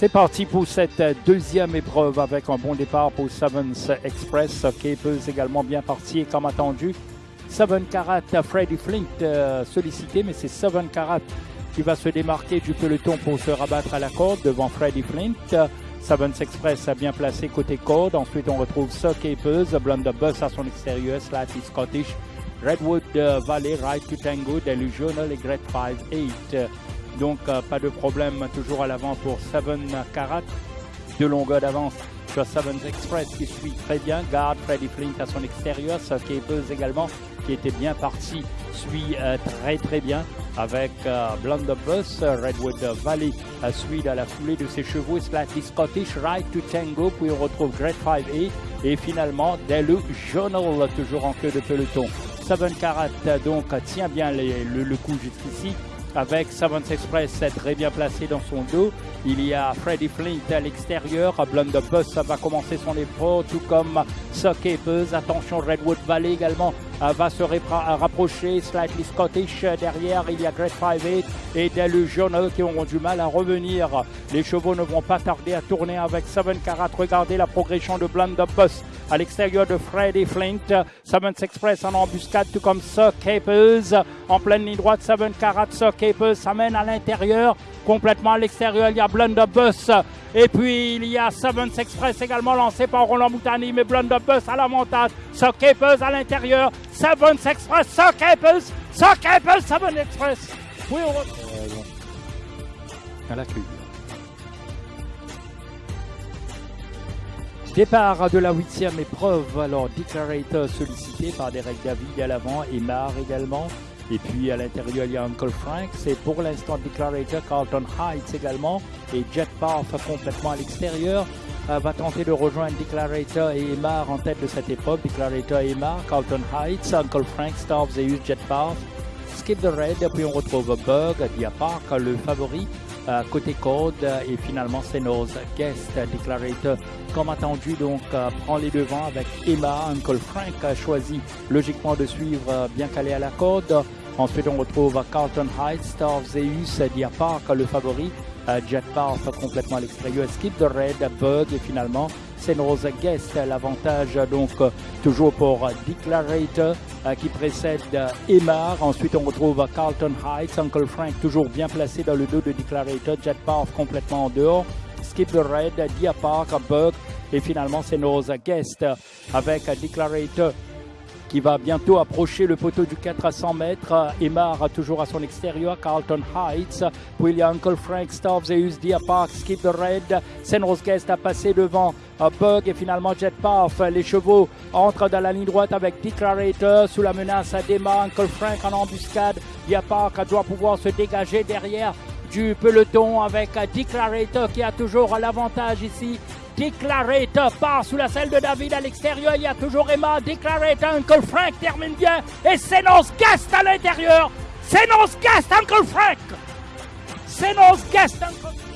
C'est parti pour cette deuxième épreuve avec un bon départ pour Sevens Express. Capers également bien parti et comme attendu, Seven Carat Freddy Flint euh, sollicité, mais c'est Seven Carat qui va se démarquer du peloton pour se rabattre à la corde devant Freddy Flint. Sevens Express a bien placé côté corde. Ensuite, on retrouve Sir Capers, Blunderbuss à son extérieur, Slatty Scottish, Redwood euh, Valley, Ride to Tango, Delusional et Great 5-8. Donc, euh, pas de problème toujours à l'avant pour Seven Carat. De longueur d'avance sur Sevens Express qui suit très bien. Garde Freddy Flint à son extérieur. Capers également qui était bien parti suit euh, très très bien avec euh, Blunderbuss, Redwood Valley suit à la foulée de ses chevaux, Slightly Scottish, Ride to Tango, puis on retrouve Great 5 A et finalement Delu Journal toujours en queue de peloton. Seven Carat donc tient bien le coup jusqu'ici avec Savants Express très bien placé dans son dos. Il y a Freddy Flint à l'extérieur. Blunderbuss va commencer son effort, tout comme Capers. Attention, Redwood Valley également va se rapprocher. Slightly Scottish derrière. Il y a Great 5 et Delu Journal qui auront du mal à revenir. Les chevaux ne vont pas tarder à tourner avec Seven Carat. Regardez la progression de Blunderbuss à l'extérieur de Freddy Flint. Sevens Express en embuscade, tout comme Sir Capers. En pleine ligne droite, Seven Carat, Sir Capers s'amène à l'intérieur. Complètement à l'extérieur, il y a Blunderbuss. Et puis, il y a Sevens Express également lancé par Roland Moutani, mais Blunderbuss à l'avantage. Sir Capers à l'intérieur. Sevens Express, Sir Capers, Sevens Express. Oui, on... Euh, à la. Départ de la huitième épreuve, alors Declarator sollicité par Derek David à l'avant et Mar également. Et puis à l'intérieur, il y a Uncle Frank. C'est pour l'instant Declarator, Carlton Heights également. Et Jet Park complètement à l'extérieur. Euh, va tenter de rejoindre Declarator et Emar en tête de cette épreuve. Declarator et Emar, Carlton Heights, Uncle Frank, Star Zeus, Jet Park. Skip the Red, puis on retrouve Bug, Dia Park, le favori. Euh, côté code et finalement c'est nos guest declarator comme attendu. Donc euh, prend les devants avec Emma Uncle Frank a choisi logiquement de suivre euh, bien calé à la corde ensuite on retrouve Carlton Heights Star of Zeus Diapark le favori Jet Path complètement à l'extérieur Skip the Red Bug et finalement Senrose Guest l'avantage donc toujours pour Declarator euh, qui précède Emar. Ensuite, on retrouve Carlton Heights, Uncle Frank toujours bien placé dans le dos de Declarator, Jet complètement en dehors. Skip the Red, Dia Park, et finalement c'est nos Guest avec Declarator qui va bientôt approcher le poteau du 400 mètres. Emar toujours à son extérieur, Carlton Heights, puis il y a Uncle Frank, Star Zeus, Dia Park, Skip the Red, Senrose Guest a passé devant Bug et finalement Jet. Les chevaux entrent dans la ligne droite avec Declarator sous la menace d'Emma, Uncle Frank en embuscade. Dia Park doit pouvoir se dégager derrière du peloton avec Declarator qui a toujours l'avantage ici Declarator part sous la selle de David à l'extérieur. Il y a toujours Emma. Declarator, Uncle Frank termine bien. Et Sénance Guest à l'intérieur. Sénance Guest, Uncle Frank. Sénance Guest, Uncle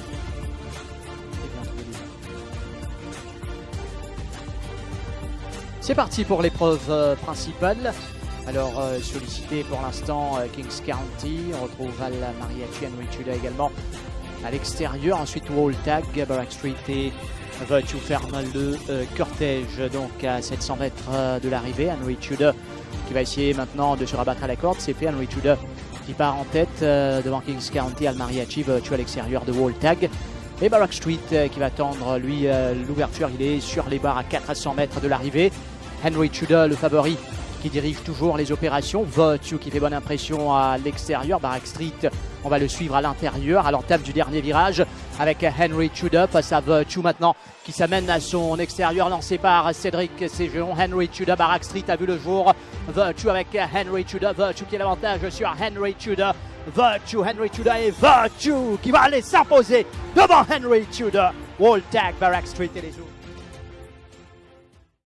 C'est parti pour l'épreuve euh, principale. Alors euh, sollicité pour l'instant euh, Kings County. On retrouve Val Mariachi Henry également à l'extérieur. Ensuite Wall Tag, Barack Street et Virtue ferme le cortège donc à 700 mètres de l'arrivée. Henry Tudor qui va essayer maintenant de se rabattre à la corde. C'est fait. Henry Tudor qui part en tête devant Kings County, Al Mariachi, Virtue à l'extérieur de Wall Tag. Et Barack Street qui va tendre lui l'ouverture. Il est sur les barres à 400 mètres de l'arrivée. Henry Tudor, le favori, qui dirige toujours les opérations. Virtue qui fait bonne impression à l'extérieur. Barack Street, on va le suivre à l'intérieur, à l'entame du dernier virage avec Henry Tudor face à Virtue maintenant qui s'amène à son extérieur lancé par Cédric Ségeon. Henry Tudor, Barack Street a vu le jour. Virtue avec Henry Tudor, Virtue qui a l'avantage sur Henry Tudor. Virtue, Henry Tudor et Virtue qui va aller s'imposer devant Henry Tudor. Wall tag, Barack Street et les autres.